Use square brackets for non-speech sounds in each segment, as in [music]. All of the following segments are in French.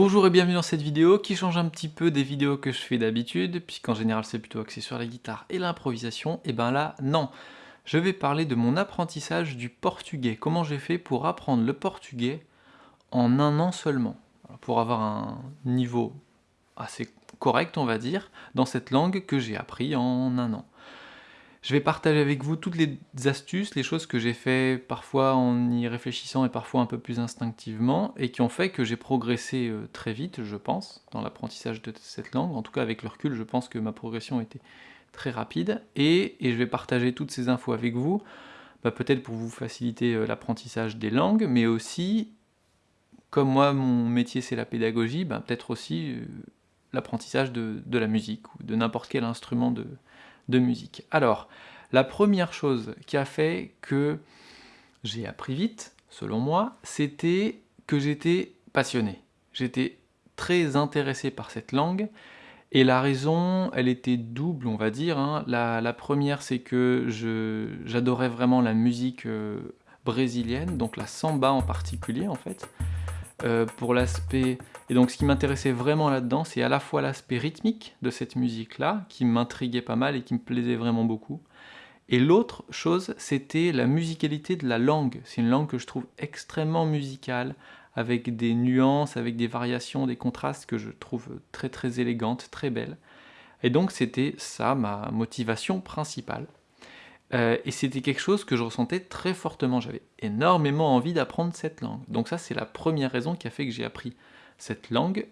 Bonjour et bienvenue dans cette vidéo qui change un petit peu des vidéos que je fais d'habitude, puisqu'en général c'est plutôt axé sur la guitare et l'improvisation, et ben là, non. Je vais parler de mon apprentissage du portugais, comment j'ai fait pour apprendre le portugais en un an seulement, pour avoir un niveau assez correct on va dire, dans cette langue que j'ai appris en un an. Je vais partager avec vous toutes les astuces, les choses que j'ai fait parfois en y réfléchissant et parfois un peu plus instinctivement, et qui ont fait que j'ai progressé euh, très vite, je pense, dans l'apprentissage de cette langue. En tout cas, avec le recul, je pense que ma progression était très rapide, et, je vais partager toutes ces infos avec vous, bah, peut-être pour vous faciliter euh, l'apprentissage des langues, mais aussi, comme moi, mon métier c'est la pédagogie, bah, peut-être aussi euh, l'apprentissage de, de, la musique, ou de n'importe quel instrument de, musique. Alors, la première chose qui a fait que j'ai appris vite, selon moi, c'était que j'étais passionné. J'étais très intéressé par cette langue, et la raison, elle était double, on va dire. Hein. La, première, c'est que j'adorais vraiment la musique euh, brésilienne, donc la samba en particulier, en fait. Euh, pour l'aspect... Et donc ce qui m'intéressait vraiment là-dedans, c'est à la fois l'aspect rythmique de cette musique-là, qui m'intriguait pas mal et qui me plaisait vraiment beaucoup, et l'autre chose, c'était la musicalité de la langue. C'est une langue que je trouve extrêmement musicale, avec des nuances, avec des variations, des contrastes que je trouve très très élégantes, très belles. Et donc c'était ça ma motivation principale. Euh, et c'était quelque chose que je ressentais très fortement, j'avais énormément envie d'apprendre cette langue. Donc ça c'est la première raison qui a fait que j'ai appris cette langue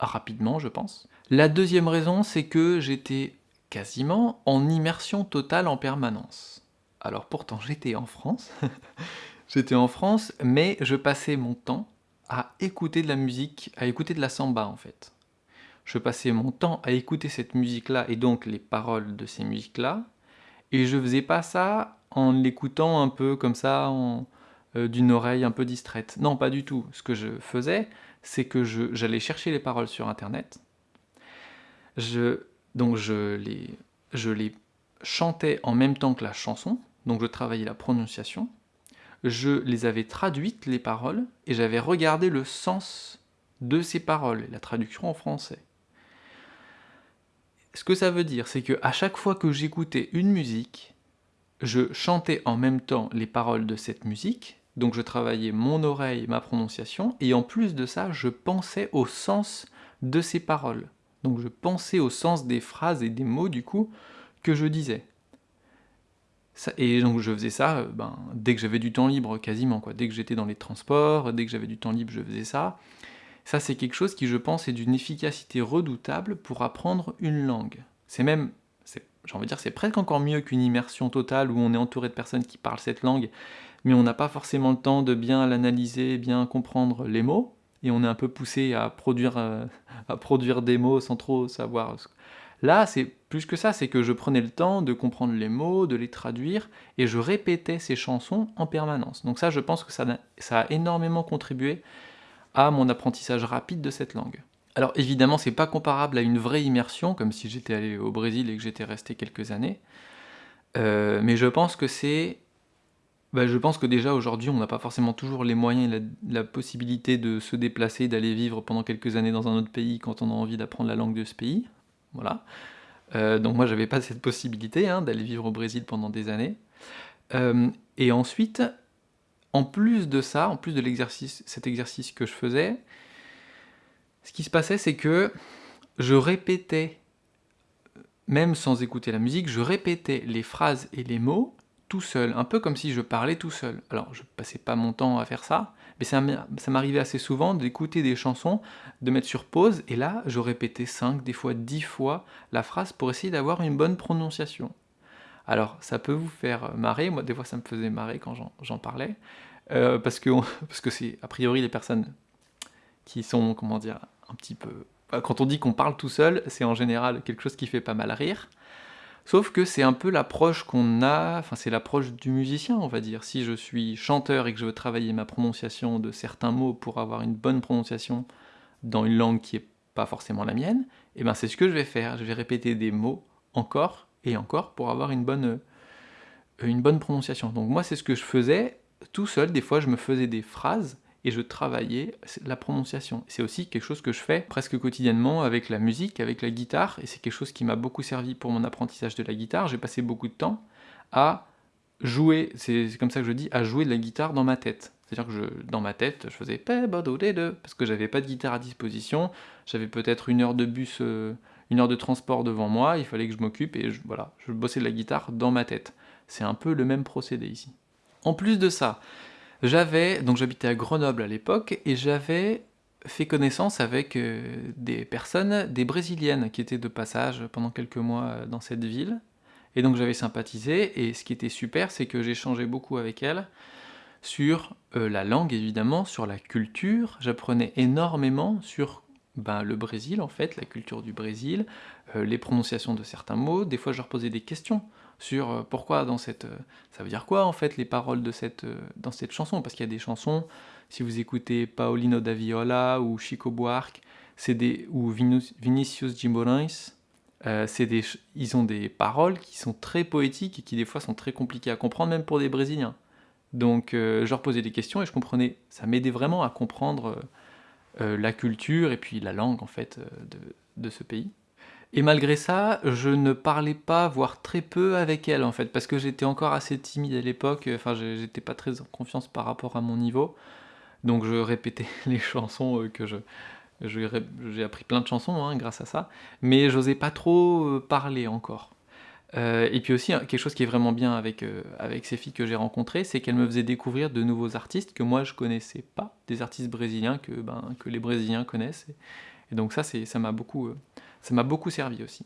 rapidement je pense. La deuxième raison c'est que j'étais quasiment en immersion totale en permanence. Alors pourtant j'étais en France, [laughs] j'étais en France, mais je passais mon temps à écouter de la musique, à écouter de la samba en fait. Je passais mon temps à écouter cette musique-là et donc les paroles de ces musiques-là, et je faisais pas ça en l'écoutant un peu comme ça, euh, d'une oreille un peu distraite. Non, pas du tout. Ce que je faisais, c'est que j'allais chercher les paroles sur internet, je, donc les, je les chantais en même temps que la chanson, donc je travaillais la prononciation, je les avais traduites, les paroles, et j'avais regardé le sens de ces paroles, la traduction en français. Ce que ça veut dire, c'est que à chaque fois que j'écoutais une musique, je chantais en même temps les paroles de cette musique, donc je travaillais mon oreille, ma prononciation, et en plus de ça, je pensais au sens de ces paroles. Donc je pensais au sens des phrases et des mots, du coup, que je disais. et donc je faisais ça euh, ben, dès que j'avais du temps libre, quasiment. Dès que j'étais dans les transports, dès que j'avais du temps libre, je faisais ça. Ça, c'est quelque chose qui, je pense, est d'une efficacité redoutable pour apprendre une langue. C'est même, j'ai envie de dire, c'est presque encore mieux qu'une immersion totale où on est entouré de personnes qui parlent cette langue, mais on n'a pas forcément le temps de bien l'analyser, bien comprendre les mots, et on est un peu poussé à produire, euh, [laughs] à produire des mots sans trop savoir. Là, c'est plus que ça, c'est que je prenais le temps de comprendre les mots, de les traduire, et je répétais ces chansons en permanence. Donc ça, je pense que ça a énormément contribué à mon apprentissage rapide de cette langue. Alors évidemment, c'est pas comparable à une vraie immersion, comme si j'étais allé au Brésil et que j'étais resté quelques années, euh, mais je pense que c'est... Bah, je pense que déjà aujourd'hui, on n'a pas forcément toujours les moyens et la, possibilité de se déplacer, d'aller vivre pendant quelques années dans un autre pays quand on a envie d'apprendre la langue de ce pays. Voilà. Euh, donc moi, j'avais pas cette possibilité hein, d'aller vivre au Brésil pendant des années. Euh, et ensuite, en plus de ça, en plus de l'exercice, cet exercice que je faisais, ce qui se passait, c'est que je répétais, même sans écouter la musique, je répétais les phrases et les mots tout seul, un peu comme si je parlais tout seul. Alors, je passais pas mon temps à faire ça, mais ça m'arrivait assez souvent d'écouter des chansons, de mettre sur pause, et là, je répétais 5, des fois 10 fois la phrase pour essayer d'avoir une bonne prononciation. Alors, ça peut vous faire marrer, moi des fois ça me faisait marrer quand j'en parlais, euh, parce que [laughs] parce que c'est a priori les personnes qui sont, comment dire, un petit peu... Quand on dit qu'on parle tout seul, c'est en général quelque chose qui fait pas mal rire, sauf que c'est un peu l'approche qu'on a, enfin c'est l'approche du musicien, on va dire. Si je suis chanteur et que je veux travailler ma prononciation de certains mots pour avoir une bonne prononciation dans une langue qui est pas forcément la mienne, et eh ben c'est ce que je vais faire, je vais répéter des mots encore et encore pour avoir une bonne, euh, une bonne prononciation. Donc moi c'est ce que je faisais tout seul, des fois je me faisais des phrases, et je travaillais la prononciation. C'est aussi quelque chose que je fais presque quotidiennement avec la musique, avec la guitare, et c'est quelque chose qui m'a beaucoup servi pour mon apprentissage de la guitare. J'ai passé beaucoup de temps à jouer, c'est comme ça que je dis, à jouer de la guitare dans ma tête. C'est-à-dire que dans ma tête, je faisais parce que j'avais pas de guitare à disposition, j'avais peut-être une heure de bus, euh, une heure de transport devant moi, il fallait que je m'occupe et voilà, je bossais de la guitare dans ma tête. C'est un peu le même procédé ici. En plus de ça, j'avais, donc j'habitais à Grenoble à l'époque, et j'avais fait connaissance avec euh, des personnes, des brésiliennes qui étaient de passage pendant quelques mois euh, dans cette ville, et donc j'avais sympathisé, et ce qui était super, c'est que j'échangeais beaucoup avec elles, sur euh, la langue évidemment, sur la culture, j'apprenais énormément sur ben, le Brésil en fait, la culture du Brésil, les prononciations de certains mots, des fois je leur posais des questions, sur euh, pourquoi dans cette... Euh, ça veut dire quoi en fait les paroles de cette, euh, dans cette chanson? Parce qu'il y a des chansons, si vous écoutez Paulino da Viola ou Chico Buarque, des, ou Vinicius Guimarães, des, ils ont des paroles qui sont très poétiques et qui des fois sont très compliquées à comprendre, même pour des Brésiliens. Donc je leur posais des questions et je comprenais, ça m'aidait vraiment à comprendre la culture et puis la langue en fait de, de ce pays. Et malgré ça, je ne parlais pas, voire très peu avec elle en fait, parce que j'étais encore assez timide à l'époque, enfin j'étais pas très en confiance par rapport à mon niveau, donc je répétais [laughs] les chansons euh, que je... J'ai appris plein de chansons hein, grâce à ça, mais j'osais pas trop euh, parler encore. Euh, et puis aussi, hein, quelque chose qui est vraiment bien avec, avec ces filles que j'ai rencontrées, c'est qu'elles me faisaient découvrir de nouveaux artistes que moi je connaissais pas, des artistes brésiliens que, ben, que les Brésiliens connaissent. Et, donc ça, ça m'a beaucoup, ça m'a beaucoup servi aussi.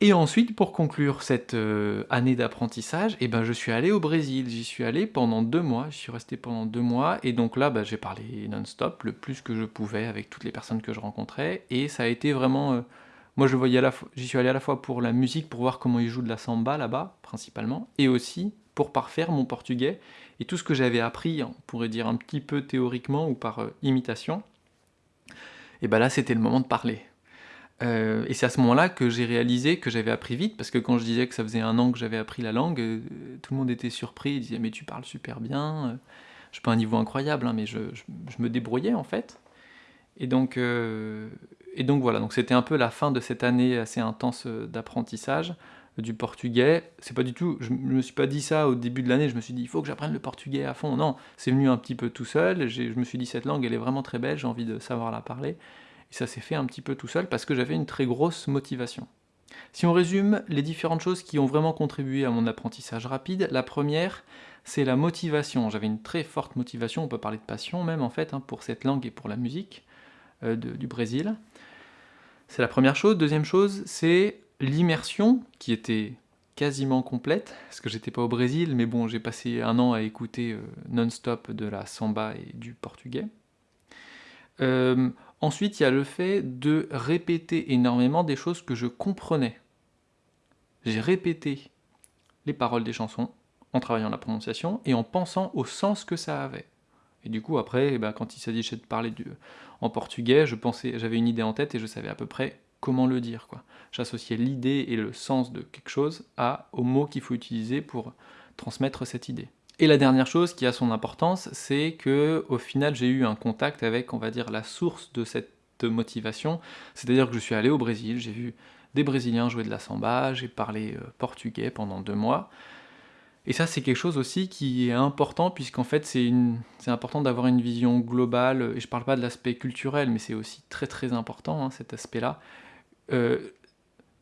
Et ensuite, pour conclure cette euh, année d'apprentissage, eh ben, je suis allé au Brésil. J'y suis allé pendant deux mois, je suis resté pendant deux mois, et donc là, bah, j'ai parlé non-stop, le plus que je pouvais avec toutes les personnes que je rencontrais, et ça a été vraiment... Euh, moi, je voyais j'y suis allé à la fois pour la musique, pour voir comment ils jouent de la samba là-bas, principalement, et aussi pour parfaire mon portugais, et tout ce que j'avais appris, on pourrait dire un petit peu théoriquement ou par euh, imitation, et ben là, c'était le moment de parler. Euh, et c'est à ce moment-là que j'ai réalisé que j'avais appris vite, parce que quand je disais que ça faisait un an que j'avais appris la langue, euh, tout le monde était surpris, ils disaient « mais tu parles super bien euh, Je n'ai pas un niveau incroyable, hein, mais je, me débrouillais en fait. Et donc, et donc voilà, donc c'était un peu la fin de cette année assez intense d'apprentissage du portugais. C'est pas du tout, je me suis pas dit ça au début de l'année, je me suis dit il faut que j'apprenne le portugais à fond. Non, c'est venu un petit peu tout seul, je me suis dit cette langue elle est vraiment très belle, j'ai envie de savoir la parler. Et ça s'est fait un petit peu tout seul parce que j'avais une très grosse motivation. Si on résume les différentes choses qui ont vraiment contribué à mon apprentissage rapide, la première, c'est la motivation. J'avais une très forte motivation, on peut parler de passion même en fait, hein, pour cette langue et pour la musique euh, du Brésil. C'est la première chose. Deuxième chose, c'est l'immersion qui était quasiment complète, parce que j'étais pas au Brésil, mais bon, j'ai passé un an à écouter euh, non-stop de la samba et du portugais. Euh, Ensuite, il y a le fait de répéter énormément des choses que je comprenais. J'ai répété les paroles des chansons en travaillant la prononciation et en pensant au sens que ça avait. Et du coup, après, eh ben, quand il s'agissait de parler en portugais, j'avais une idée en tête et je savais à peu près comment le dire. J'associais l'idée et le sens de quelque chose à, aux mots qu'il faut utiliser pour transmettre cette idée. Et la dernière chose qui a son importance, c'est que au final j'ai eu un contact avec, on va dire, la source de cette motivation, c'est-à-dire que je suis allé au Brésil, j'ai vu des Brésiliens jouer de la samba, j'ai parlé euh, portugais pendant deux mois, et ça c'est quelque chose aussi qui est important, puisqu'en fait c'est important d'avoir une vision globale, et je parle pas de l'aspect culturel, mais c'est aussi très très important hein, cet aspect-là. Euh,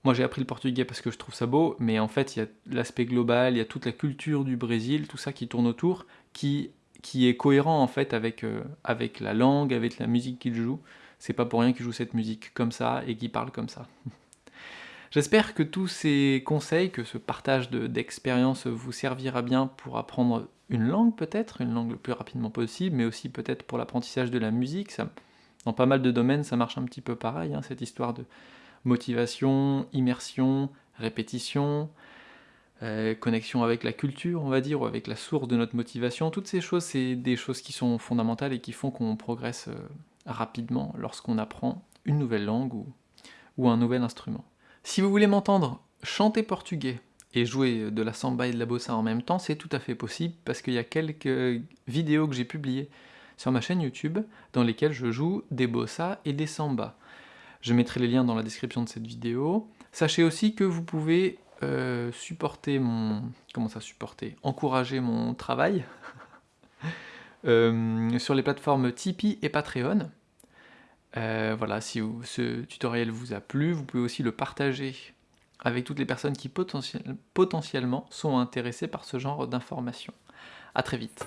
moi j'ai appris le portugais parce que je trouve ça beau, mais en fait il y a l'aspect global, il y a toute la culture du Brésil, tout ça qui tourne autour, qui, qui est cohérent en fait avec, euh, avec la langue, avec la musique qu'il joue. C'est pas pour rien qu'il joue cette musique comme ça et qu'il parle comme ça. [laughs] J'espère que tous ces conseils, que ce partage d'expérience vous servira bien pour apprendre une langue peut-être, une langue le plus rapidement possible, mais aussi peut-être pour l'apprentissage de la musique. Ça, dans pas mal de domaines, ça marche un petit peu pareil, hein, cette histoire de motivation, immersion, répétition, euh, connexion avec la culture, on va dire, ou avec la source de notre motivation. Toutes ces choses, c'est des choses qui sont fondamentales et qui font qu'on progresse euh, rapidement lorsqu'on apprend une nouvelle langue ou, ou un nouvel instrument. Si vous voulez m'entendre chanter portugais et jouer de la samba et de la bossa en même temps, c'est tout à fait possible parce qu'il y a quelques vidéos que j'ai publiées sur ma chaîne YouTube, dans lesquels je joue des bossa et des samba. Je mettrai les liens dans la description de cette vidéo. Sachez aussi que vous pouvez euh, supporter mon... comment ça supporter Encourager mon travail [laughs] euh, sur les plateformes Tipeee et Patreon. Euh, voilà, si ce tutoriel vous a plu, vous pouvez aussi le partager avec toutes les personnes qui potentiellement sont intéressées par ce genre d'informations. A très vite